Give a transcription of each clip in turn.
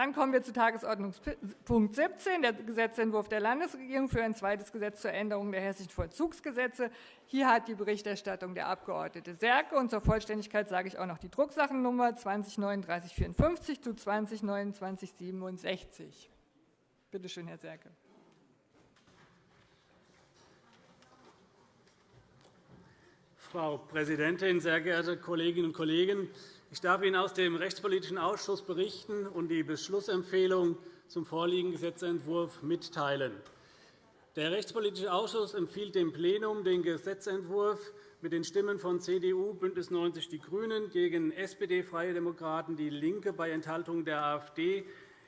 Dann kommen wir zu Tagesordnungspunkt 17, der Gesetzentwurf der Landesregierung für ein zweites Gesetz zur Änderung der hessischen Vollzugsgesetze. Hier hat die Berichterstattung der Abg. Serke und zur Vollständigkeit sage ich auch noch die Drucksachennummer 203954 zu 202967. Bitte schön, Herr Serke. Frau Präsidentin, sehr geehrte Kolleginnen und Kollegen! Ich darf Ihnen aus dem Rechtspolitischen Ausschuss berichten und die Beschlussempfehlung zum vorliegenden Gesetzentwurf mitteilen. Der Rechtspolitische Ausschuss empfiehlt dem Plenum den Gesetzentwurf mit den Stimmen von CDU, BÜNDNIS 90 die GRÜNEN gegen SPD, Freie Demokraten, DIE LINKE bei Enthaltung der AfD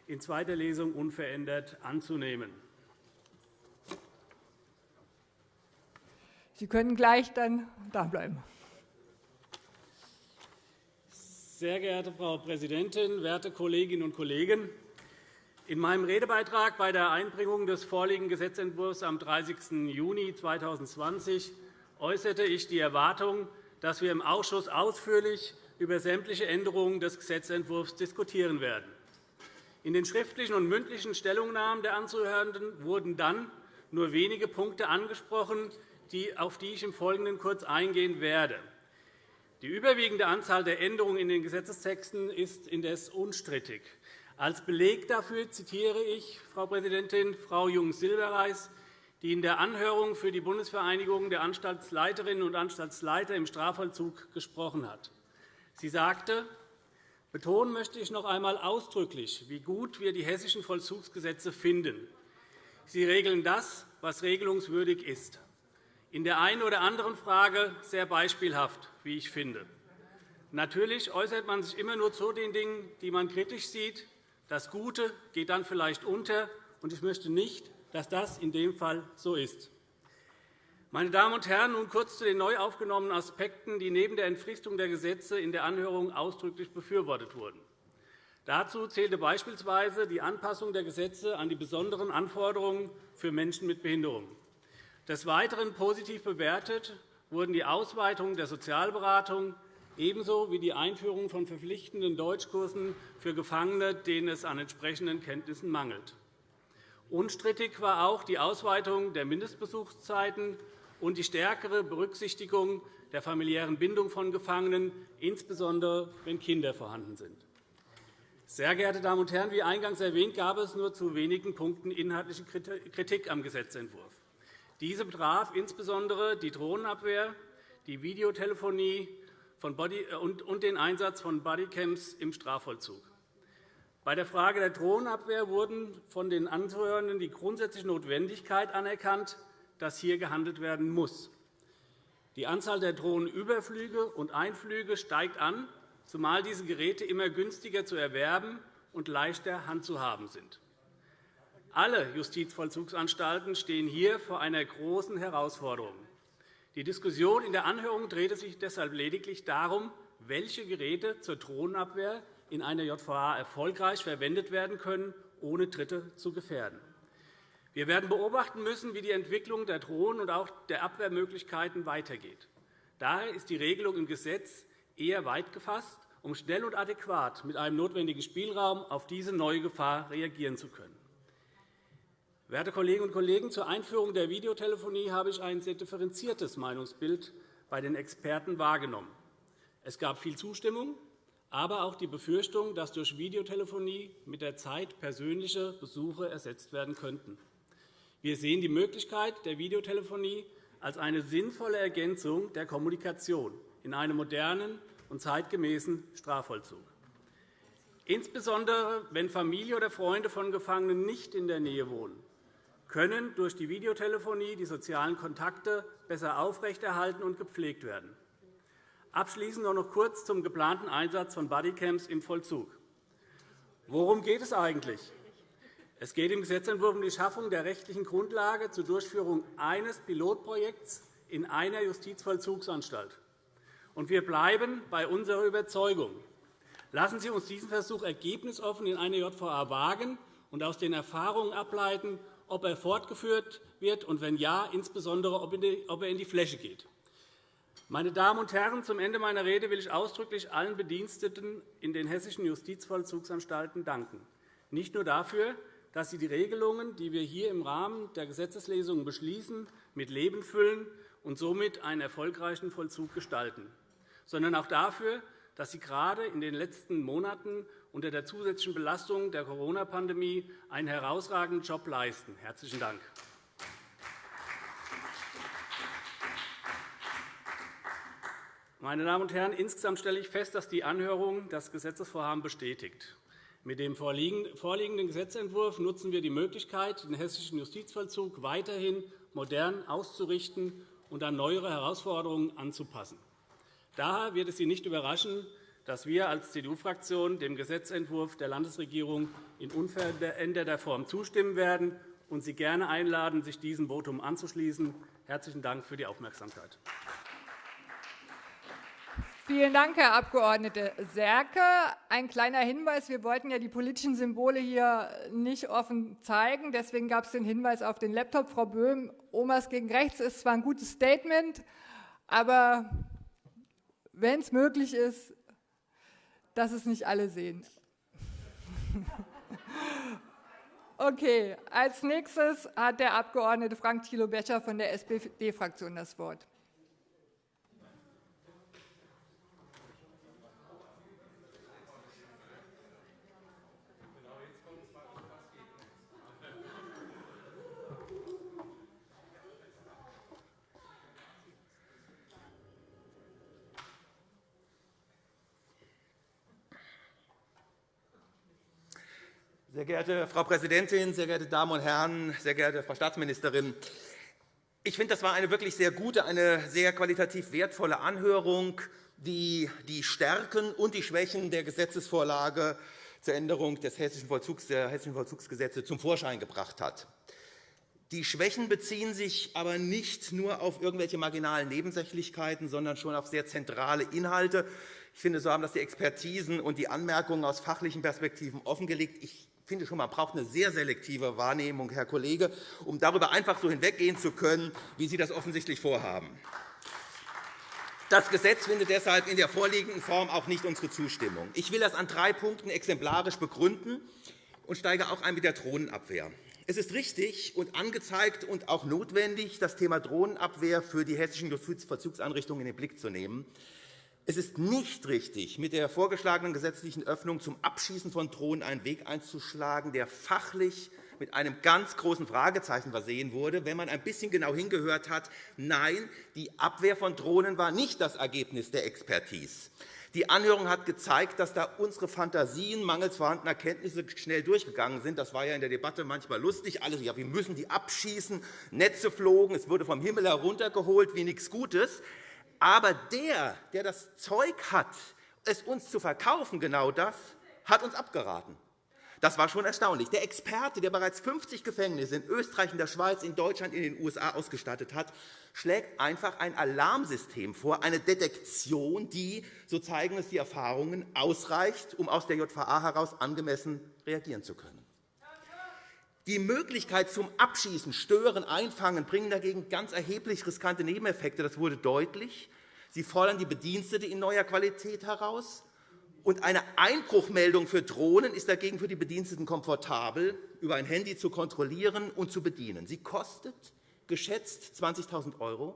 in zweiter Lesung unverändert anzunehmen. Sie können gleich dann da bleiben. Sehr geehrte Frau Präsidentin, werte Kolleginnen und Kollegen! In meinem Redebeitrag bei der Einbringung des vorliegenden Gesetzentwurfs am 30. Juni 2020 äußerte ich die Erwartung, dass wir im Ausschuss ausführlich über sämtliche Änderungen des Gesetzentwurfs diskutieren werden. In den schriftlichen und mündlichen Stellungnahmen der Anzuhörenden wurden dann nur wenige Punkte angesprochen, auf die ich im Folgenden kurz eingehen werde. Die überwiegende Anzahl der Änderungen in den Gesetzestexten ist indes unstrittig. Als Beleg dafür zitiere ich, Frau Präsidentin, Frau Jung-Silberreis, die in der Anhörung für die Bundesvereinigung der Anstaltsleiterinnen und Anstaltsleiter im Strafvollzug gesprochen hat. Sie sagte, Betonen möchte ich noch einmal ausdrücklich, wie gut wir die hessischen Vollzugsgesetze finden. Sie regeln das, was regelungswürdig ist in der einen oder anderen Frage sehr beispielhaft, wie ich finde. Natürlich äußert man sich immer nur zu den Dingen, die man kritisch sieht. Das Gute geht dann vielleicht unter, und ich möchte nicht, dass das in dem Fall so ist. Meine Damen und Herren, nun kurz zu den neu aufgenommenen Aspekten, die neben der Entfristung der Gesetze in der Anhörung ausdrücklich befürwortet wurden. Dazu zählte beispielsweise die Anpassung der Gesetze an die besonderen Anforderungen für Menschen mit Behinderungen. Des Weiteren positiv bewertet wurden die Ausweitung der Sozialberatung ebenso wie die Einführung von verpflichtenden Deutschkursen für Gefangene, denen es an entsprechenden Kenntnissen mangelt. Unstrittig war auch die Ausweitung der Mindestbesuchszeiten und die stärkere Berücksichtigung der familiären Bindung von Gefangenen, insbesondere wenn Kinder vorhanden sind. Sehr geehrte Damen und Herren, wie eingangs erwähnt, gab es nur zu wenigen Punkten inhaltliche Kritik am Gesetzentwurf. Diese betraf insbesondere die Drohnenabwehr, die Videotelefonie und den Einsatz von Bodycams im Strafvollzug. Bei der Frage der Drohnenabwehr wurden von den Anhörenden die grundsätzliche Notwendigkeit anerkannt, dass hier gehandelt werden muss. Die Anzahl der Drohnenüberflüge und Einflüge steigt an, zumal diese Geräte immer günstiger zu erwerben und leichter handzuhaben sind. Alle Justizvollzugsanstalten stehen hier vor einer großen Herausforderung. Die Diskussion in der Anhörung drehte sich deshalb lediglich darum, welche Geräte zur Drohnenabwehr in einer JVA erfolgreich verwendet werden können, ohne Dritte zu gefährden. Wir werden beobachten müssen, wie die Entwicklung der Drohnen und auch der Abwehrmöglichkeiten weitergeht. Daher ist die Regelung im Gesetz eher weit gefasst, um schnell und adäquat mit einem notwendigen Spielraum auf diese neue Gefahr reagieren zu können. Werte Kolleginnen und Kollegen, zur Einführung der Videotelefonie habe ich ein sehr differenziertes Meinungsbild bei den Experten wahrgenommen. Es gab viel Zustimmung, aber auch die Befürchtung, dass durch Videotelefonie mit der Zeit persönliche Besuche ersetzt werden könnten. Wir sehen die Möglichkeit der Videotelefonie als eine sinnvolle Ergänzung der Kommunikation in einem modernen und zeitgemäßen Strafvollzug. Insbesondere wenn Familie oder Freunde von Gefangenen nicht in der Nähe wohnen, können durch die Videotelefonie die sozialen Kontakte besser aufrechterhalten und gepflegt werden. Abschließend noch kurz zum geplanten Einsatz von Bodycams im Vollzug. Worum geht es eigentlich? Es geht im Gesetzentwurf um die Schaffung der rechtlichen Grundlage zur Durchführung eines Pilotprojekts in einer Justizvollzugsanstalt. wir bleiben bei unserer Überzeugung. Lassen Sie uns diesen Versuch ergebnisoffen in einer JVA wagen und aus den Erfahrungen ableiten, ob er fortgeführt wird und, wenn ja, insbesondere, ob er in die Fläche geht. Meine Damen und Herren, zum Ende meiner Rede will ich ausdrücklich allen Bediensteten in den hessischen Justizvollzugsanstalten danken. nicht nur dafür, dass Sie die Regelungen, die wir hier im Rahmen der Gesetzeslesung beschließen, mit Leben füllen und somit einen erfolgreichen Vollzug gestalten, sondern auch dafür, dass Sie gerade in den letzten Monaten unter der zusätzlichen Belastung der Corona-Pandemie einen herausragenden Job leisten. – Herzlichen Dank. Meine Damen und Herren, insgesamt stelle ich fest, dass die Anhörung das Gesetzesvorhaben bestätigt. Mit dem vorliegenden Gesetzentwurf nutzen wir die Möglichkeit, den hessischen Justizvollzug weiterhin modern auszurichten und an neuere Herausforderungen anzupassen. Daher wird es Sie nicht überraschen, dass wir als CDU-Fraktion dem Gesetzentwurf der Landesregierung in unveränderter Form zustimmen werden und Sie gerne einladen, sich diesem Votum anzuschließen. – Herzlichen Dank für die Aufmerksamkeit. Vielen Dank, Herr Abg. Serke. Ein kleiner Hinweis. Wir wollten ja die politischen Symbole hier nicht offen zeigen. Deswegen gab es den Hinweis auf den Laptop. Frau Böhm, Omas gegen rechts ist zwar ein gutes Statement, aber wenn es möglich ist, dass es nicht alle sehen. Okay, als nächstes hat der Abg. Frank Thilo Becher von der SPD-Fraktion das Wort. Sehr geehrte Frau Präsidentin, sehr geehrte Damen und Herren, sehr geehrte Frau Staatsministerin! Ich finde, das war eine wirklich sehr gute, eine sehr qualitativ wertvolle Anhörung, die die Stärken und die Schwächen der Gesetzesvorlage zur Änderung des hessischen Vollzugs, der Hessischen Vollzugsgesetze zum Vorschein gebracht hat. Die Schwächen beziehen sich aber nicht nur auf irgendwelche marginalen Nebensächlichkeiten, sondern schon auf sehr zentrale Inhalte. Ich finde, so haben das die Expertisen und die Anmerkungen aus fachlichen Perspektiven offengelegt. Ich finde schon, man braucht eine sehr selektive Wahrnehmung, Herr Kollege, um darüber einfach so hinweggehen zu können, wie Sie das offensichtlich vorhaben. Das Gesetz findet deshalb in der vorliegenden Form auch nicht unsere Zustimmung. Ich will das an drei Punkten exemplarisch begründen und steige auch ein mit der Drohnenabwehr. Es ist richtig und angezeigt und auch notwendig, das Thema Drohnenabwehr für die hessischen Justizvollzugseinrichtungen in den Blick zu nehmen. Es ist nicht richtig, mit der vorgeschlagenen gesetzlichen Öffnung zum Abschießen von Drohnen einen Weg einzuschlagen, der fachlich mit einem ganz großen Fragezeichen versehen wurde, wenn man ein bisschen genau hingehört hat. Nein, die Abwehr von Drohnen war nicht das Ergebnis der Expertise. Die Anhörung hat gezeigt, dass da unsere Fantasien mangels vorhandener Kenntnisse schnell durchgegangen sind. Das war ja in der Debatte manchmal lustig. Alle, ja, wir müssen die abschießen. Netze flogen, es wurde vom Himmel heruntergeholt wie nichts Gutes. Aber der, der das Zeug hat, es uns zu verkaufen, genau das, hat uns abgeraten. Das war schon erstaunlich. Der Experte, der bereits 50 Gefängnisse in Österreich, in der Schweiz, in Deutschland, in den USA ausgestattet hat, schlägt einfach ein Alarmsystem vor, eine Detektion, die, so zeigen es die Erfahrungen, ausreicht, um aus der JVA heraus angemessen reagieren zu können. Die Möglichkeit zum Abschießen, Stören, Einfangen bringen dagegen ganz erheblich riskante Nebeneffekte. Das wurde deutlich. Sie fordern die Bedienstete in neuer Qualität heraus. Und eine Einbruchmeldung für Drohnen ist dagegen für die Bediensteten komfortabel, über ein Handy zu kontrollieren und zu bedienen. Sie kostet geschätzt 20.000 €.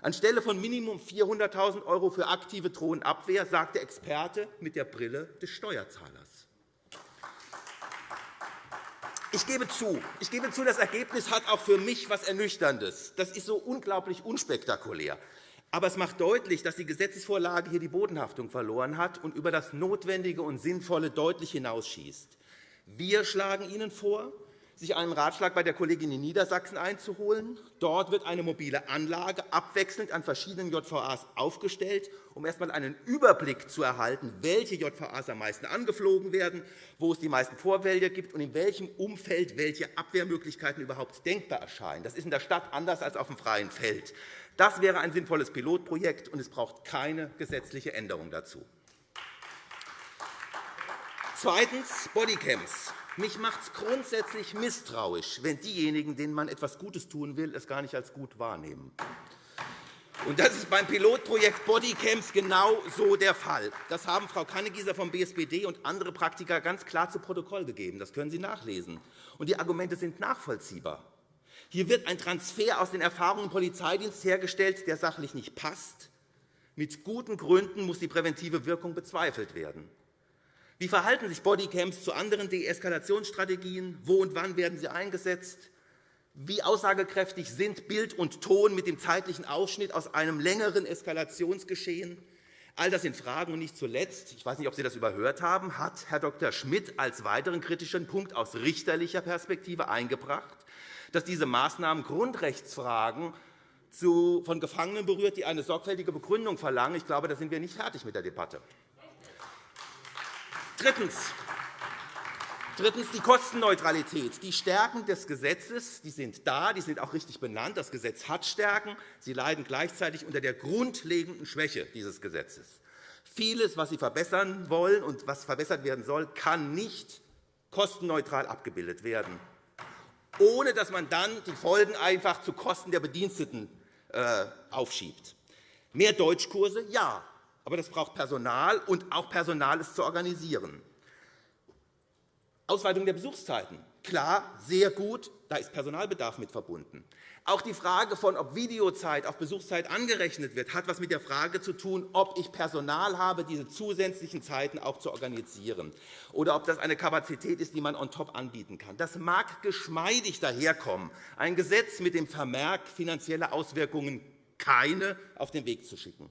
Anstelle von Minimum 400.000 € für aktive Drohnenabwehr, sagt der Experte mit der Brille des Steuerzahlers. Ich gebe zu, ich gebe zu, das Ergebnis hat auch für mich etwas Ernüchterndes. Das ist so unglaublich unspektakulär. Aber es macht deutlich, dass die Gesetzesvorlage hier die Bodenhaftung verloren hat und über das Notwendige und Sinnvolle deutlich hinausschießt. Wir schlagen Ihnen vor, sich einen Ratschlag bei der Kollegin in Niedersachsen einzuholen. Dort wird eine mobile Anlage abwechselnd an verschiedenen JVAs aufgestellt, um erst einmal einen Überblick zu erhalten, welche JVAs am meisten angeflogen werden, wo es die meisten Vorwälder gibt und in welchem Umfeld welche Abwehrmöglichkeiten überhaupt denkbar erscheinen. Das ist in der Stadt anders als auf dem freien Feld. Das wäre ein sinnvolles Pilotprojekt, und es braucht keine gesetzliche Änderung dazu. Zweitens Bodycams. Mich macht es grundsätzlich misstrauisch, wenn diejenigen, denen man etwas Gutes tun will, es gar nicht als gut wahrnehmen. Und das ist beim Pilotprojekt Bodycams genau so der Fall. Das haben Frau Kannegieser vom BSPD und andere Praktiker ganz klar zu Protokoll gegeben. Das können Sie nachlesen. Und die Argumente sind nachvollziehbar. Hier wird ein Transfer aus den Erfahrungen im Polizeidienst hergestellt, der sachlich nicht passt. Mit guten Gründen muss die präventive Wirkung bezweifelt werden. Wie verhalten sich Bodycams zu anderen Deeskalationsstrategien? Wo und wann werden sie eingesetzt? Wie aussagekräftig sind Bild und Ton mit dem zeitlichen Ausschnitt aus einem längeren Eskalationsgeschehen? All das sind Fragen. Und nicht zuletzt, ich weiß nicht, ob Sie das überhört haben, hat Herr Dr. Schmidt als weiteren kritischen Punkt aus richterlicher Perspektive eingebracht, dass diese Maßnahmen Grundrechtsfragen von Gefangenen berührt, die eine sorgfältige Begründung verlangen. Ich glaube, da sind wir nicht fertig mit der Debatte. Drittens. Drittens die Kostenneutralität. Die Stärken des Gesetzes die sind da, die sind auch richtig benannt. Das Gesetz hat Stärken. Sie leiden gleichzeitig unter der grundlegenden Schwäche dieses Gesetzes. Vieles, was Sie verbessern wollen und was verbessert werden soll, kann nicht kostenneutral abgebildet werden, ohne dass man dann die Folgen einfach zu Kosten der Bediensteten äh, aufschiebt. Mehr Deutschkurse, ja, aber das braucht Personal, und auch Personal ist zu organisieren. Ausweitung der Besuchszeiten. Klar, sehr gut, da ist Personalbedarf mit verbunden. Auch die Frage von, ob Videozeit auf Besuchszeit angerechnet wird, hat etwas mit der Frage zu tun, ob ich Personal habe, diese zusätzlichen Zeiten auch zu organisieren, oder ob das eine Kapazität ist, die man on top anbieten kann. Das mag geschmeidig daherkommen, ein Gesetz mit dem Vermerk finanzielle Auswirkungen keine auf den Weg zu schicken.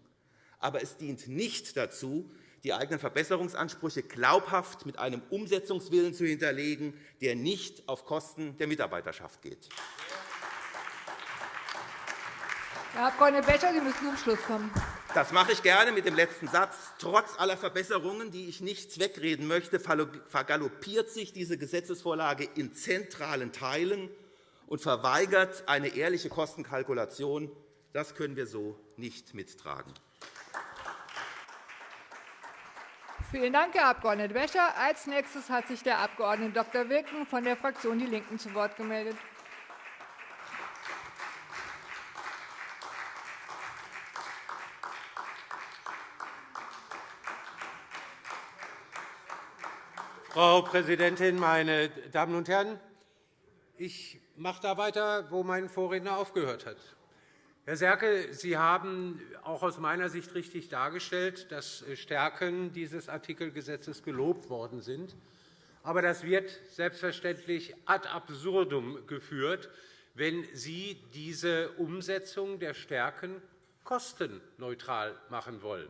Aber es dient nicht dazu, die eigenen Verbesserungsansprüche glaubhaft mit einem Umsetzungswillen zu hinterlegen, der nicht auf Kosten der Mitarbeiterschaft geht. Herr Abg. Becher, Sie müssen zum Schluss kommen. Das mache ich gerne mit dem letzten Satz. Trotz aller Verbesserungen, die ich nicht wegreden möchte, vergaloppiert sich diese Gesetzesvorlage in zentralen Teilen und verweigert eine ehrliche Kostenkalkulation. Das können wir so nicht mittragen. Vielen Dank, Herr Abg. Wäscher. Als nächstes hat sich der Abg. Dr. Wilken von der Fraktion DIE LINKEN zu Wort gemeldet. Frau Präsidentin, meine Damen und Herren! Ich mache da weiter, wo mein Vorredner aufgehört hat. Herr Serke, Sie haben auch aus meiner Sicht richtig dargestellt, dass Stärken dieses Artikelgesetzes gelobt worden sind. Aber das wird selbstverständlich ad absurdum geführt, wenn Sie diese Umsetzung der Stärken kostenneutral machen wollen.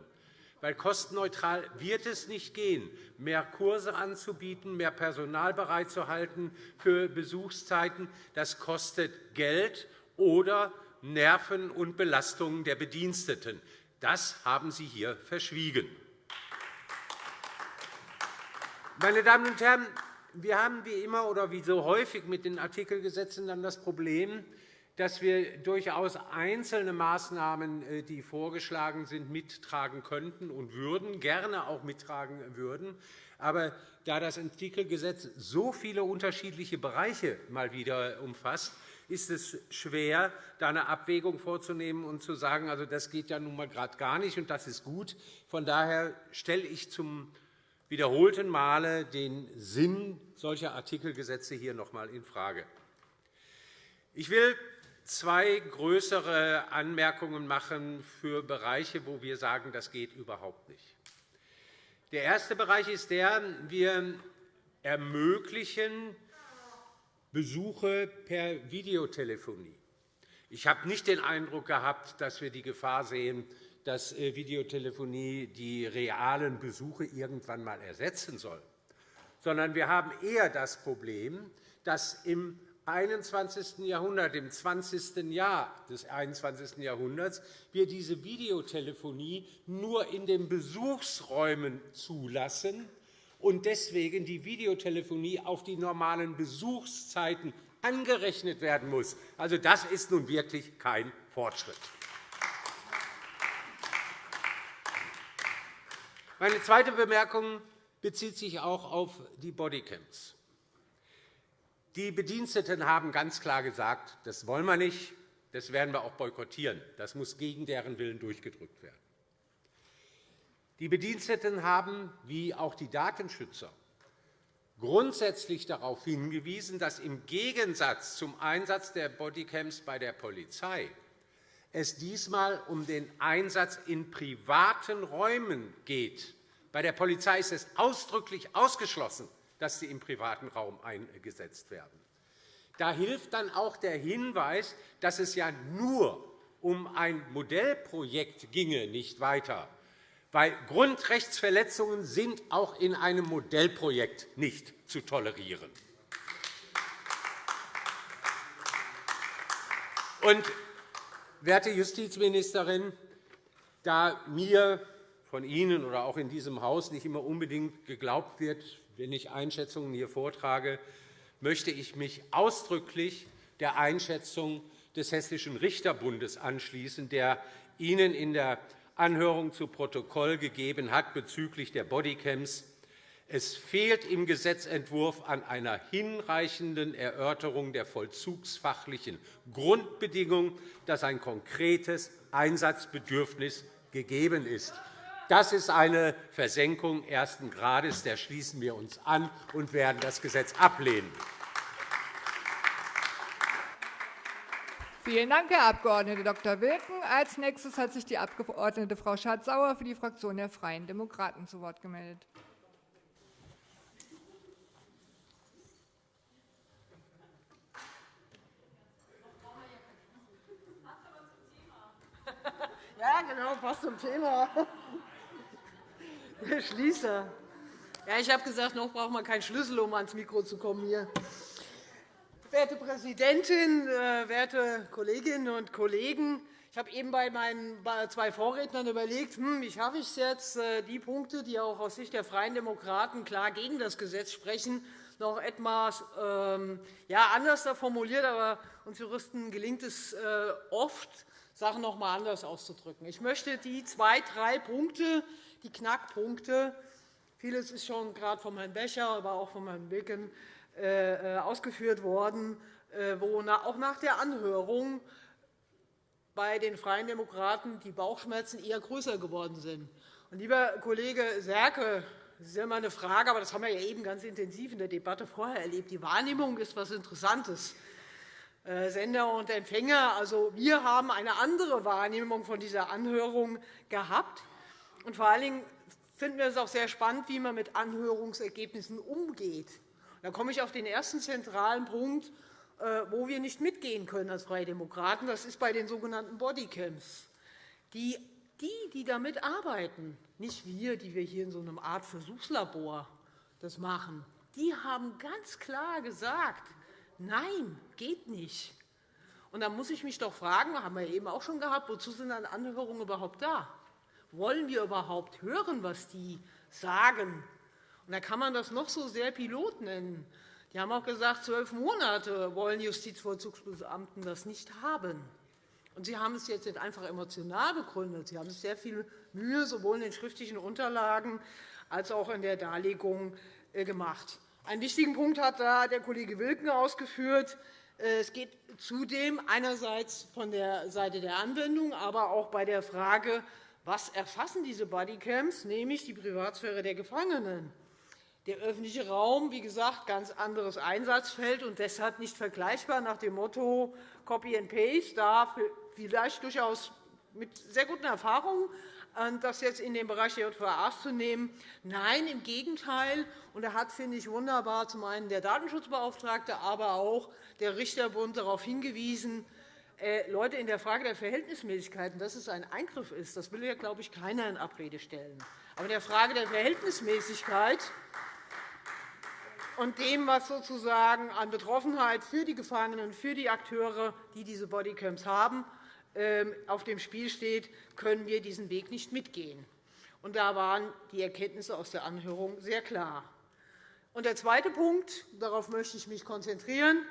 Weil kostenneutral wird es nicht gehen, mehr Kurse anzubieten, mehr Personal bereitzuhalten für Besuchszeiten. Das kostet Geld oder Nerven und Belastungen der Bediensteten. Das haben Sie hier verschwiegen. Meine Damen und Herren, wir haben wie immer oder wie so häufig mit den Artikelgesetzen dann das Problem, dass wir durchaus einzelne Maßnahmen, äh, die vorgeschlagen sind, mittragen könnten und würden, gerne auch mittragen würden. Aber da das Artikelgesetz so viele unterschiedliche Bereiche mal wieder umfasst, ist es schwer, da eine Abwägung vorzunehmen und zu sagen, also das geht ja nun mal gerade gar nicht, und das ist gut. Von daher stelle ich zum wiederholten Male den Sinn solcher Artikelgesetze hier noch einmal infrage. Ich will zwei größere Anmerkungen machen für Bereiche, wo wir sagen, das geht überhaupt nicht. Der erste Bereich ist der, wir ermöglichen Besuche per Videotelefonie. Ich habe nicht den Eindruck gehabt, dass wir die Gefahr sehen, dass äh, Videotelefonie die realen Besuche irgendwann einmal ersetzen soll, sondern wir haben eher das Problem, dass im 21. Jahrhundert, im 20. Jahr des 21. Jahrhunderts, wir diese Videotelefonie nur in den Besuchsräumen zulassen und deswegen die Videotelefonie auf die normalen Besuchszeiten angerechnet werden muss. Also, das ist nun wirklich kein Fortschritt. Meine zweite Bemerkung bezieht sich auch auf die Bodycams. Die Bediensteten haben ganz klar gesagt, das wollen wir nicht, Das werden wir auch boykottieren. Das muss gegen deren Willen durchgedrückt werden. Die Bediensteten haben, wie auch die Datenschützer, grundsätzlich darauf hingewiesen, dass im Gegensatz zum Einsatz der Bodycams bei der Polizei es diesmal um den Einsatz in privaten Räumen geht. Bei der Polizei ist es ausdrücklich ausgeschlossen, dass sie im privaten Raum eingesetzt werden. Da hilft dann auch der Hinweis, dass es ja nur um ein Modellprojekt ginge, nicht weiter. Weil Grundrechtsverletzungen sind auch in einem Modellprojekt nicht zu tolerieren. Und, werte Justizministerin, da mir von Ihnen oder auch in diesem Haus nicht immer unbedingt geglaubt wird, wenn ich Einschätzungen hier vortrage, möchte ich mich ausdrücklich der Einschätzung des Hessischen Richterbundes anschließen, der Ihnen in der Anhörung zu Protokoll gegeben hat bezüglich der Bodycams. Es fehlt im Gesetzentwurf an einer hinreichenden Erörterung der vollzugsfachlichen Grundbedingung, dass ein konkretes Einsatzbedürfnis gegeben ist. Das ist eine Versenkung ersten Grades. Der schließen wir uns an und werden das Gesetz ablehnen. Vielen Dank, Herr Abg. Dr. Wilken. Als nächstes hat sich die Abg. Frau Schardt-Sauer für die Fraktion der Freien Demokraten zu Wort gemeldet. Ja, genau, passt zum Thema. Herr Schließer. Ja, ich habe gesagt, noch braucht man keinen Schlüssel, um ans Mikro zu kommen. Hier. Werte Präsidentin, äh, werte Kolleginnen und Kollegen! Ich habe eben bei meinen zwei Vorrednern überlegt, hm, wie schaffe ich es jetzt, äh, die Punkte, die auch aus Sicht der Freien Demokraten klar gegen das Gesetz sprechen, noch etwas ähm, anders formuliert. Aber uns Juristen gelingt es äh, oft, Sachen noch einmal anders auszudrücken. Ich möchte die zwei, drei Punkte, die Knackpunkte. Vieles ist schon gerade von Herrn Becher, aber auch von Herrn Wilken ausgeführt worden, äh, wo auch nach der Anhörung bei den Freien Demokraten die Bauchschmerzen eher größer geworden sind. Lieber Kollege Serke, das ist ja immer eine Frage, aber das haben wir ja eben ganz intensiv in der Debatte vorher erlebt. Die Wahrnehmung ist etwas Interessantes. Sender und Empfänger. Also, wir haben eine andere Wahrnehmung von dieser Anhörung gehabt. Und vor allen Dingen finden wir es auch sehr spannend, wie man mit Anhörungsergebnissen umgeht. Da komme ich auf den ersten zentralen Punkt, äh, wo wir nicht mitgehen können als Freie Demokraten. Das ist bei den sogenannten Bodycams. Die, die, die damit arbeiten, nicht wir, die wir hier in so einer Art Versuchslabor das machen, die haben ganz klar gesagt, nein, geht nicht. Und da muss ich mich doch fragen, haben wir eben auch schon gehabt, wozu sind dann Anhörungen überhaupt da? Wollen wir überhaupt hören, was die sagen? Und da kann man das noch so sehr Pilot nennen. Die haben auch gesagt, zwölf Monate wollen Justizvollzugsbeamten das nicht haben. Und Sie haben es jetzt nicht einfach emotional begründet. Sie haben sich sehr viel Mühe sowohl in den schriftlichen Unterlagen als auch in der Darlegung äh, gemacht. Einen wichtigen Punkt hat da der Kollege Wilken ausgeführt. Äh, es geht zudem einerseits von der Seite der Anwendung, aber auch bei der Frage, was erfassen diese Bodycams, nämlich die Privatsphäre der Gefangenen. Der öffentliche Raum, wie gesagt, ganz anderes Einsatzfeld und deshalb nicht vergleichbar nach dem Motto Copy and Paste, da vielleicht durchaus mit sehr guten Erfahrungen, äh, das jetzt in den Bereich der JVAs zu nehmen. Nein, im Gegenteil. Und da hat, finde ich, wunderbar zum einen der Datenschutzbeauftragte, aber auch der Richterbund darauf hingewiesen, äh, Leute, in der Frage der Verhältnismäßigkeiten, dass es ein Eingriff ist, das will ja, glaube ich, keiner in Abrede stellen. Aber in der Frage der Verhältnismäßigkeit und dem, was sozusagen an Betroffenheit für die Gefangenen, für die Akteure, die diese Bodycams haben, ähm, auf dem Spiel steht, können wir diesen Weg nicht mitgehen. Und da waren die Erkenntnisse aus der Anhörung sehr klar. Und der zweite Punkt, darauf möchte ich mich konzentrieren,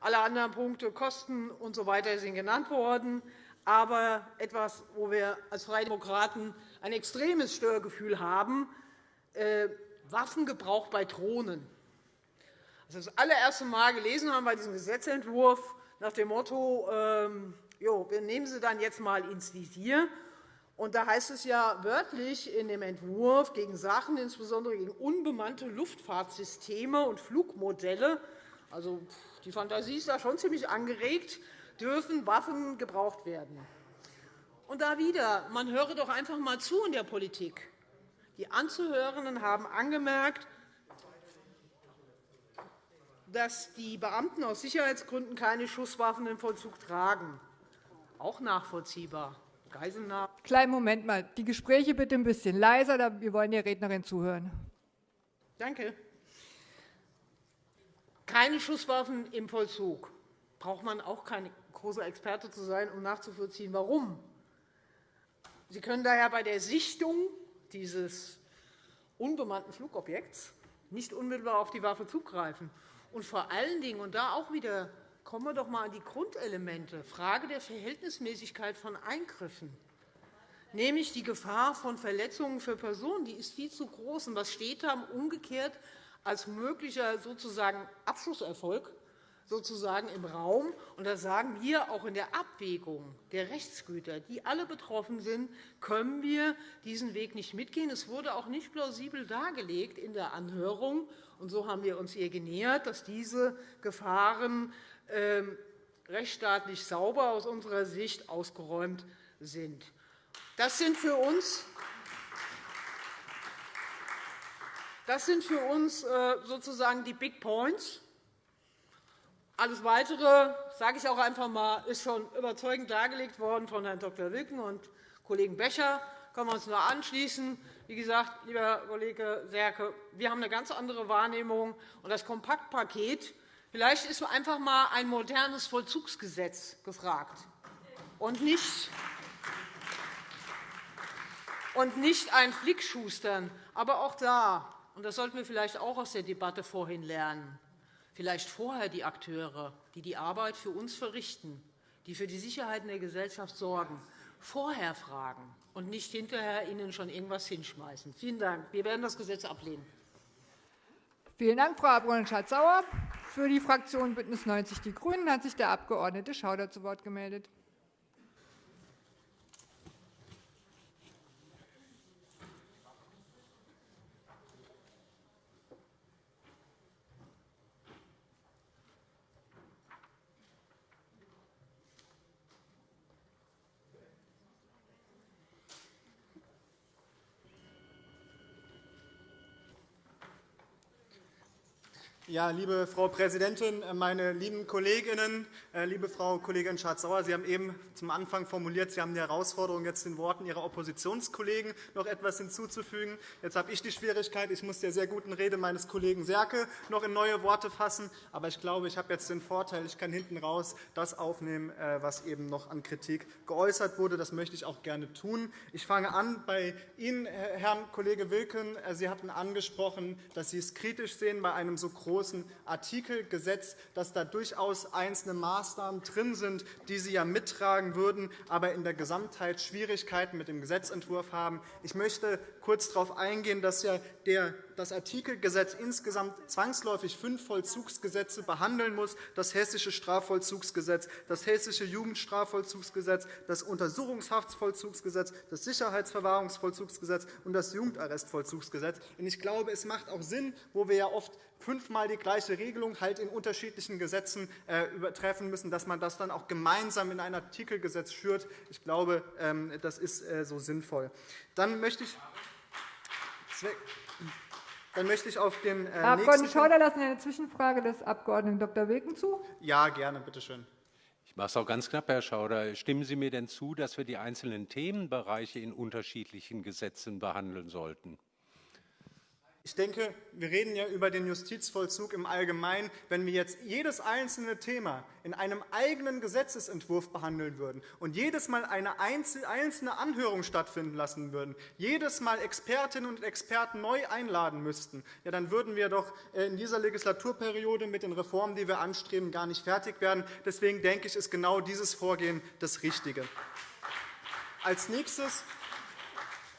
alle anderen Punkte, Kosten usw. So sind genannt worden, aber etwas, wo wir als Freie Demokraten ein extremes Störgefühl haben, äh, Waffengebrauch bei Drohnen. Als wir das allererste Mal gelesen haben bei diesem Gesetzentwurf nach dem Motto, ähm, jo, wir nehmen sie dann jetzt einmal ins Visier. Und da heißt es ja wörtlich in dem Entwurf gegen Sachen, insbesondere gegen unbemannte Luftfahrtsysteme und Flugmodelle, also die Fantasie ist da schon ziemlich angeregt, dürfen Waffen gebraucht werden. Und da wieder, man höre doch einfach einmal zu in der Politik. Die Anzuhörenden haben angemerkt, dass die Beamten aus Sicherheitsgründen keine Schusswaffen im Vollzug tragen. Auch nachvollziehbar. Geiselnahme. Kleinen Moment mal. Die Gespräche bitte ein bisschen leiser. Wir wollen der Rednerin zuhören. Danke. Keine Schusswaffen im Vollzug. Braucht man auch kein großer Experte zu sein, um nachzuvollziehen, warum. Sie können daher bei der Sichtung dieses unbemannten Flugobjekts nicht unmittelbar auf die Waffe zugreifen. Und vor allen Dingen, und da auch wieder kommen wir doch einmal an die Grundelemente, Frage der Verhältnismäßigkeit von Eingriffen, nämlich die Gefahr von Verletzungen für Personen, die ist viel zu groß. Und was steht da umgekehrt als möglicher sozusagen Abschlusserfolg sozusagen im Raum. Und da sagen wir, auch in der Abwägung der Rechtsgüter, die alle betroffen sind, können wir diesen Weg nicht mitgehen. Es wurde auch nicht plausibel dargelegt in der Anhörung. Und so haben wir uns ihr genähert, dass diese Gefahren ähm, rechtsstaatlich sauber aus unserer Sicht ausgeräumt sind. Das sind für uns das sind für uns äh, sozusagen die Big Points. Alles Weitere, sage ich auch einfach einmal, ist schon überzeugend dargelegt worden von Herrn Dr. Wilken und Kollegen Becher. Da können wir uns nur anschließen. Wie gesagt, lieber Kollege Serke, wir haben eine ganz andere Wahrnehmung. Und das Kompaktpaket, vielleicht ist einfach einmal ein modernes Vollzugsgesetz gefragt und nicht, und nicht ein Flickschustern. Aber auch da, und das sollten wir vielleicht auch aus der Debatte vorhin lernen, vielleicht vorher die Akteure, die die Arbeit für uns verrichten, die für die Sicherheit in der Gesellschaft sorgen, vorher fragen und nicht hinterher ihnen schon irgendwas hinschmeißen. Vielen Dank. Wir werden das Gesetz ablehnen. Vielen Dank, Frau Abg. Schatz-Sauer. Für die Fraktion BÜNDNIS 90 die GRÜNEN hat sich der Abg. Schauder zu Wort gemeldet. Ja, liebe Frau Präsidentin, meine lieben Kolleginnen, äh, liebe Frau Kollegin Schardt-Sauer, Sie haben eben zum Anfang formuliert, Sie haben die Herausforderung, jetzt den Worten Ihrer Oppositionskollegen noch etwas hinzuzufügen. Jetzt habe ich die Schwierigkeit, ich muss der sehr guten Rede meines Kollegen Serke noch in neue Worte fassen. Aber ich glaube, ich habe jetzt den Vorteil, ich kann hinten raus das aufnehmen, äh, was eben noch an Kritik geäußert wurde. Das möchte ich auch gerne tun. Ich fange an bei Ihnen, Herrn Kollege Wilken. Äh, Sie hatten angesprochen, dass Sie es kritisch sehen bei einem so großen großen Artikelgesetz, dass da durchaus einzelne Maßnahmen drin sind, die Sie ja mittragen würden, aber in der Gesamtheit Schwierigkeiten mit dem Gesetzentwurf haben. Ich möchte kurz darauf eingehen, dass ja das Artikelgesetz insgesamt zwangsläufig fünf Vollzugsgesetze behandeln muss, das Hessische Strafvollzugsgesetz, das Hessische Jugendstrafvollzugsgesetz, das Untersuchungshaftsvollzugsgesetz, das Sicherheitsverwahrungsvollzugsgesetz und das Jugendarrestvollzugsgesetz. Ich glaube, es macht auch Sinn, wo wir ja oft fünfmal die gleiche Regelung halt in unterschiedlichen Gesetzen äh, übertreffen müssen, dass man das dann auch gemeinsam in ein Artikelgesetz führt. Ich glaube, ähm, das ist äh, so sinnvoll. Dann möchte ich dann möchte ich auf den äh, Herr Abg. Schauder lassen eine Zwischenfrage des Abg. Dr. Wilken zu. Ja, gerne, bitte schön. Ich mache es auch ganz knapp, Herr Schauder. Stimmen Sie mir denn zu, dass wir die einzelnen Themenbereiche in unterschiedlichen Gesetzen behandeln sollten? Ich denke, wir reden ja über den Justizvollzug im Allgemeinen. Wenn wir jetzt jedes einzelne Thema in einem eigenen Gesetzentwurf behandeln würden und jedes Mal eine einzelne Anhörung stattfinden lassen würden, jedes Mal Expertinnen und Experten neu einladen müssten, ja, dann würden wir doch äh, in dieser Legislaturperiode mit den Reformen, die wir anstreben, gar nicht fertig werden. Deswegen denke ich, ist genau dieses Vorgehen das Richtige. Als nächstes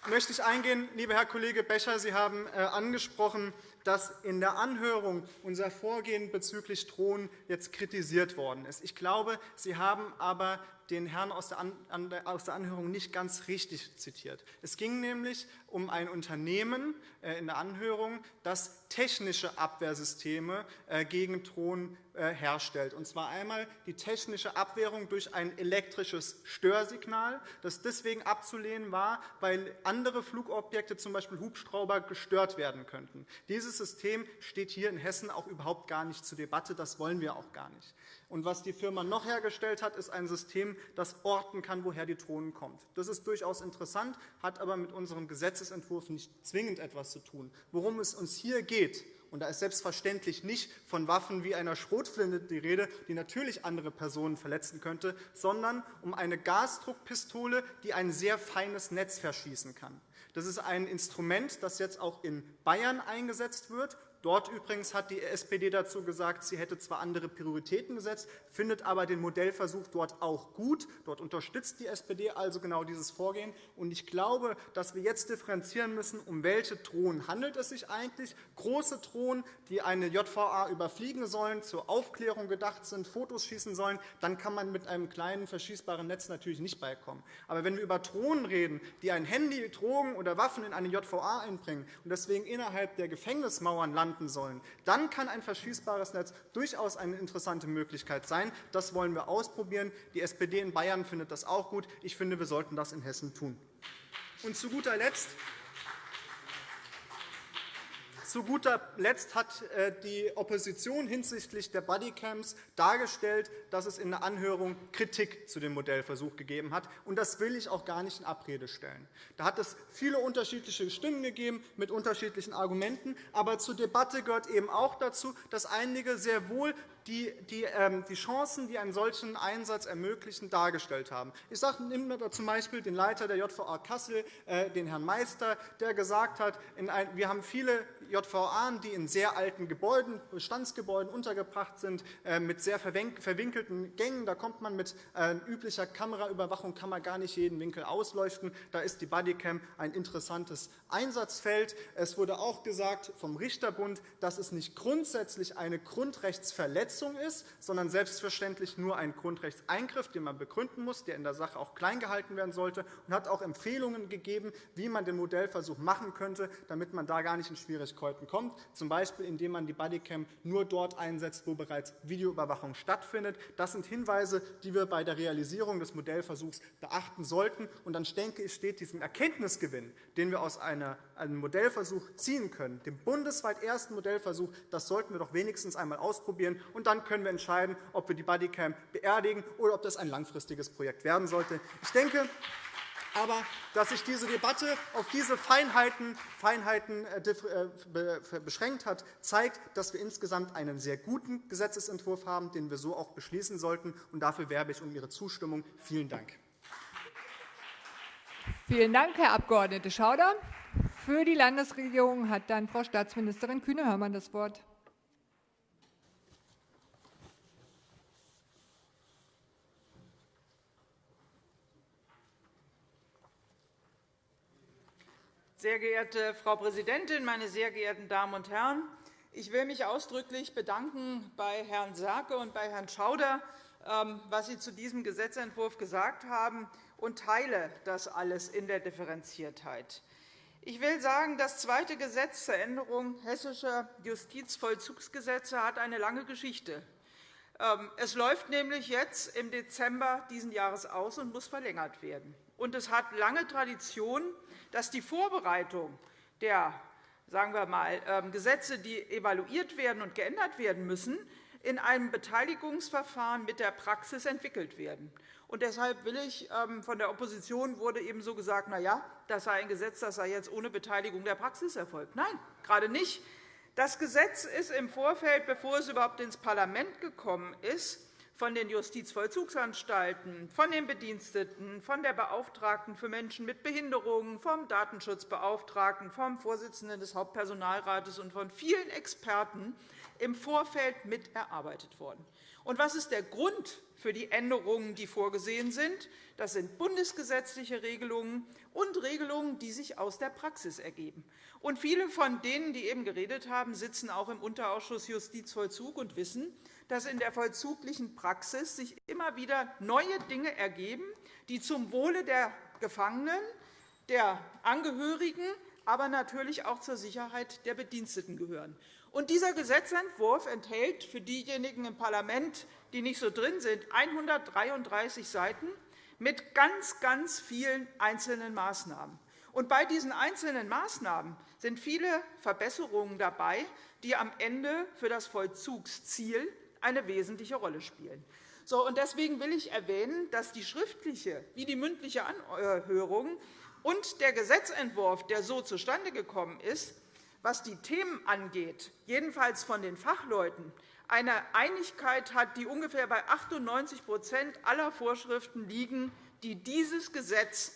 möchte ich eingehen, lieber Herr Kollege Becher, Sie haben äh, angesprochen, dass in der Anhörung unser Vorgehen bezüglich Drohnen jetzt kritisiert worden ist. Ich glaube, Sie haben aber den Herrn aus der Anhörung nicht ganz richtig zitiert. Es ging nämlich um ein Unternehmen äh, in der Anhörung, das technische Abwehrsysteme äh, gegen Drohnen äh, herstellt. Und zwar einmal die technische Abwehrung durch ein elektrisches Störsignal, das deswegen abzulehnen war, weil andere Flugobjekte, z. B. Hubschrauber, gestört werden könnten. Dieses System steht hier in Hessen auch überhaupt gar nicht zur Debatte. Das wollen wir auch gar nicht. Und was die Firma noch hergestellt hat, ist ein System, das orten kann, woher die Drohnen kommt. Das ist durchaus interessant, hat aber mit unserem Gesetzentwurf nicht zwingend etwas zu tun. Worum es uns hier geht, und da ist selbstverständlich nicht von Waffen wie einer Schrotflinte die Rede, die natürlich andere Personen verletzen könnte, sondern um eine Gasdruckpistole, die ein sehr feines Netz verschießen kann. Das ist ein Instrument, das jetzt auch in Bayern eingesetzt wird Dort übrigens hat die SPD dazu gesagt, sie hätte zwar andere Prioritäten gesetzt, findet aber den Modellversuch dort auch gut. Dort unterstützt die SPD also genau dieses Vorgehen. Ich glaube, dass wir jetzt differenzieren müssen, um welche Drohnen handelt es sich eigentlich. Große Drohnen, die eine JVA überfliegen sollen, zur Aufklärung gedacht sind, Fotos schießen sollen, dann kann man mit einem kleinen verschießbaren Netz natürlich nicht beikommen. Aber wenn wir über Drohnen reden, die ein Handy, Drogen oder Waffen in eine JVA einbringen und deswegen innerhalb der Gefängnismauern landen, landen sollen. Dann kann ein verschließbares Netz durchaus eine interessante Möglichkeit sein. Das wollen wir ausprobieren. Die SPD in Bayern findet das auch gut. Ich finde, wir sollten das in Hessen tun. Und zu guter Letzt zu guter Letzt hat äh, die Opposition hinsichtlich der Bodycams dargestellt, dass es in der Anhörung Kritik zu dem Modellversuch gegeben hat. Und das will ich auch gar nicht in Abrede stellen. Da hat es viele unterschiedliche Stimmen gegeben mit unterschiedlichen Argumenten. Aber zur Debatte gehört eben auch dazu, dass einige sehr wohl die, ähm, Chancen, die einen solchen Einsatz ermöglichen, dargestellt haben. Ich sage, nehmen wir zum Beispiel den Leiter der JVA Kassel, äh, den Herrn Meister, der gesagt hat, wir haben viele JVA, die in sehr alten Gebäuden, Bestandsgebäuden untergebracht sind, äh, mit sehr verwinkelten Gängen. Da kommt man mit äh, üblicher Kameraüberwachung kann man gar nicht jeden Winkel ausleuchten. Da ist die Bodycam ein interessantes Einsatzfeld. Es wurde auch gesagt vom Richterbund, dass es nicht grundsätzlich eine Grundrechtsverletzung Verletzung ist, sondern selbstverständlich nur ein Grundrechtseingriff, den man begründen muss, der in der Sache auch klein gehalten werden sollte, und hat auch Empfehlungen gegeben, wie man den Modellversuch machen könnte, damit man da gar nicht in Schwierigkeiten kommt, z. B. indem man die Bodycam nur dort einsetzt, wo bereits Videoüberwachung stattfindet. Das sind Hinweise, die wir bei der Realisierung des Modellversuchs beachten sollten. Und dann denke ich, steht diesem Erkenntnisgewinn, den wir aus einem Modellversuch ziehen können, dem bundesweit ersten Modellversuch, das sollten wir doch wenigstens einmal ausprobieren. Und dann können wir entscheiden, ob wir die Bodycam beerdigen oder ob das ein langfristiges Projekt werden sollte. Ich denke aber, dass sich diese Debatte auf diese Feinheiten, Feinheiten äh, äh, beschränkt hat, zeigt, dass wir insgesamt einen sehr guten Gesetzentwurf haben, den wir so auch beschließen sollten. Und dafür werbe ich um Ihre Zustimmung. Vielen Dank. Vielen Dank, Herr Abg. Schauder. Für die Landesregierung hat dann Frau Staatsministerin Kühne-Hörmann das Wort. Sehr geehrte Frau Präsidentin, meine sehr geehrten Damen und Herren! Ich will mich ausdrücklich bedanken bei Herrn Serke und bei Herrn Schauder, ähm, was Sie zu diesem Gesetzentwurf gesagt haben, und teile das alles in der Differenziertheit. Ich will sagen, das zweite Gesetz zur Änderung hessischer Justizvollzugsgesetze hat eine lange Geschichte. Ähm, es läuft nämlich jetzt im Dezember dieses Jahres aus und muss verlängert werden. Und es hat lange Tradition, dass die Vorbereitung der sagen wir mal, ähm, Gesetze, die evaluiert werden und geändert werden müssen, in einem Beteiligungsverfahren mit der Praxis entwickelt werden. Und deshalb will ich, ähm, von der Opposition wurde eben so gesagt, na ja, das sei ein Gesetz, das sei jetzt ohne Beteiligung der Praxis erfolgt. Nein, gerade nicht. Das Gesetz ist im Vorfeld, bevor es überhaupt ins Parlament gekommen ist, von den Justizvollzugsanstalten, von den Bediensteten, von der Beauftragten für Menschen mit Behinderungen, vom Datenschutzbeauftragten, vom Vorsitzenden des Hauptpersonalrates und von vielen Experten im Vorfeld mit erarbeitet worden. Und was ist der Grund für die Änderungen, die vorgesehen sind? Das sind bundesgesetzliche Regelungen und Regelungen, die sich aus der Praxis ergeben. Und viele von denen, die eben geredet haben, sitzen auch im Unterausschuss Justizvollzug und wissen, dass in der vollzuglichen Praxis sich immer wieder neue Dinge ergeben, die zum Wohle der Gefangenen, der Angehörigen, aber natürlich auch zur Sicherheit der Bediensteten gehören. Und dieser Gesetzentwurf enthält für diejenigen im Parlament, die nicht so drin sind, 133 Seiten mit ganz, ganz vielen einzelnen Maßnahmen. Und bei diesen einzelnen Maßnahmen sind viele Verbesserungen dabei, die am Ende für das Vollzugsziel eine wesentliche Rolle spielen. So, und deswegen will ich erwähnen, dass die schriftliche wie die mündliche Anhörung und der Gesetzentwurf, der so zustande gekommen ist, was die Themen angeht, jedenfalls von den Fachleuten, eine Einigkeit hat, die ungefähr bei 98% aller Vorschriften liegen, die dieses Gesetz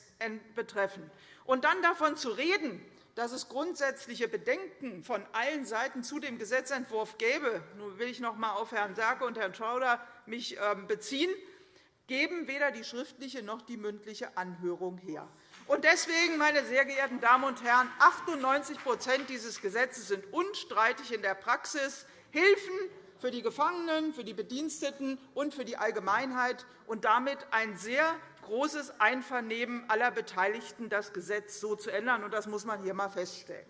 betreffen. Und dann davon zu reden, dass es grundsätzliche Bedenken von allen Seiten zu dem Gesetzentwurf gäbe, nun will ich noch einmal auf Herrn Serke und Herrn Schauder mich ähm, beziehen, geben weder die schriftliche noch die mündliche Anhörung her. Und deswegen, meine sehr geehrten Damen und Herren, 98% dieses Gesetzes sind unstreitig in der Praxis. Hilfen für die Gefangenen, für die Bediensteten und für die Allgemeinheit und damit ein sehr großes Einvernehmen aller Beteiligten, das Gesetz so zu ändern. Das muss man hier einmal feststellen.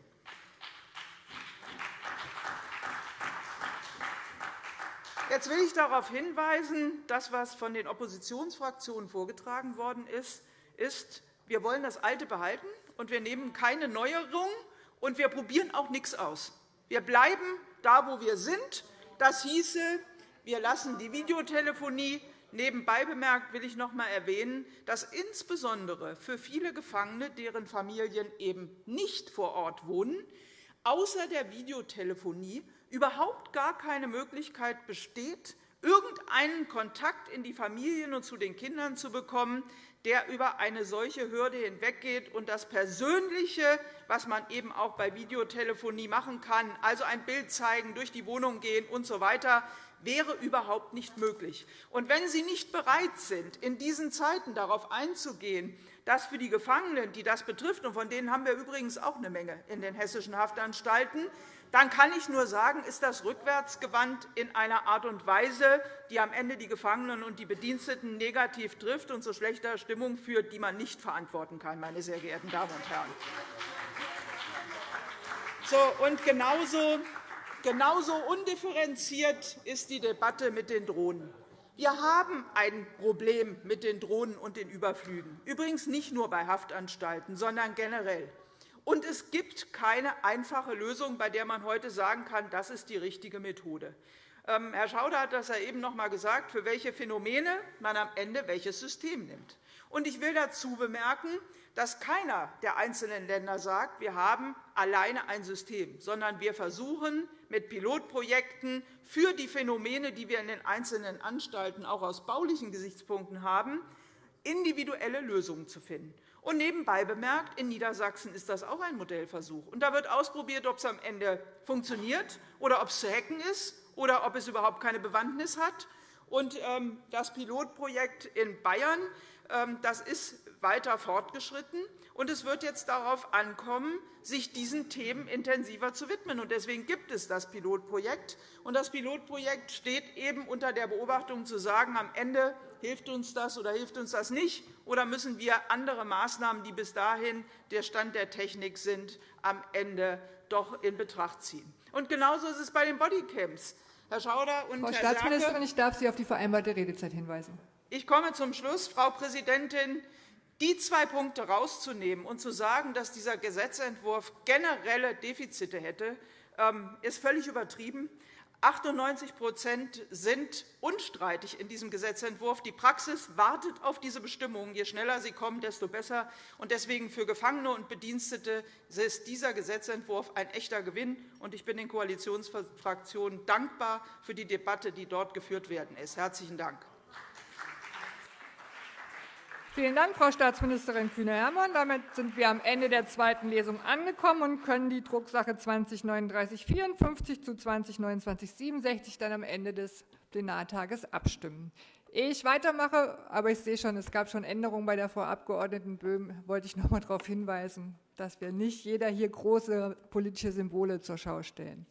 Jetzt will ich darauf hinweisen, dass was von den Oppositionsfraktionen vorgetragen worden ist, ist, wir wollen das Alte behalten, und wir nehmen keine Neuerung, und wir probieren auch nichts aus. Wir bleiben da, wo wir sind. Das hieße, wir lassen die Videotelefonie Nebenbei bemerkt will ich noch einmal erwähnen, dass insbesondere für viele Gefangene, deren Familien eben nicht vor Ort wohnen, außer der Videotelefonie überhaupt gar keine Möglichkeit besteht, irgendeinen Kontakt in die Familien und zu den Kindern zu bekommen, der über eine solche Hürde hinweggeht und das Persönliche, was man eben auch bei Videotelefonie machen kann, also ein Bild zeigen, durch die Wohnung gehen usw., so wäre überhaupt nicht möglich. Und wenn Sie nicht bereit sind, in diesen Zeiten darauf einzugehen, dass für die Gefangenen, die das betrifft, und von denen haben wir übrigens auch eine Menge in den hessischen Haftanstalten, dann kann ich nur sagen, ist das rückwärtsgewandt in einer Art und Weise, die am Ende die Gefangenen und die Bediensteten negativ trifft und zu schlechter Stimmung führt, die man nicht verantworten kann, meine sehr geehrten Damen und Herren. So, und genauso Genauso undifferenziert ist die Debatte mit den Drohnen. Wir haben ein Problem mit den Drohnen und den Überflügen, übrigens nicht nur bei Haftanstalten, sondern generell. Und es gibt keine einfache Lösung, bei der man heute sagen kann, das ist die richtige Methode. Ähm, Herr Schauder hat das eben noch einmal gesagt, für welche Phänomene man am Ende welches System nimmt. Ich will dazu bemerken, dass keiner der einzelnen Länder sagt, wir haben alleine ein System, sondern wir versuchen mit Pilotprojekten für die Phänomene, die wir in den einzelnen Anstalten auch aus baulichen Gesichtspunkten haben, individuelle Lösungen zu finden. Und nebenbei bemerkt, in Niedersachsen ist das auch ein Modellversuch. Und da wird ausprobiert, ob es am Ende funktioniert oder ob es zu hacken ist oder ob es überhaupt keine Bewandtnis hat. Und ähm, das Pilotprojekt in Bayern ähm, das ist weiter fortgeschritten. Und es wird jetzt darauf ankommen, sich diesen Themen intensiver zu widmen. Deswegen gibt es das Pilotprojekt. Und das Pilotprojekt steht eben unter der Beobachtung, zu sagen, am Ende hilft uns das oder hilft uns das nicht, oder müssen wir andere Maßnahmen, die bis dahin der Stand der Technik sind, am Ende doch in Betracht ziehen. Und genauso ist es bei den Bodycams. Herr Schauder und Frau Herr Staatsministerin, Serke, ich darf Sie auf die vereinbarte Redezeit hinweisen. Ich komme zum Schluss, Frau Präsidentin. Die zwei Punkte herauszunehmen und zu sagen, dass dieser Gesetzentwurf generelle Defizite hätte, ähm, ist völlig übertrieben. 98% sind unstreitig in diesem Gesetzentwurf. Die Praxis wartet auf diese Bestimmungen. Je schneller sie kommen, desto besser. Deswegen für Gefangene und Bedienstete ist dieser Gesetzentwurf ein echter Gewinn. Ich bin den Koalitionsfraktionen dankbar für die Debatte, die dort geführt werden ist. – Herzlichen Dank. Vielen Dank, Frau Staatsministerin Kühne-Hermann. Damit sind wir am Ende der zweiten Lesung angekommen und können die Drucksache 20-3954 zu 20-2967 dann am Ende des Plenartages abstimmen. Ehe ich weitermache, aber ich sehe schon, es gab schon Änderungen bei der Frau Abg. Böhm, wollte ich noch einmal darauf hinweisen, dass wir nicht jeder hier große politische Symbole zur Schau stellen.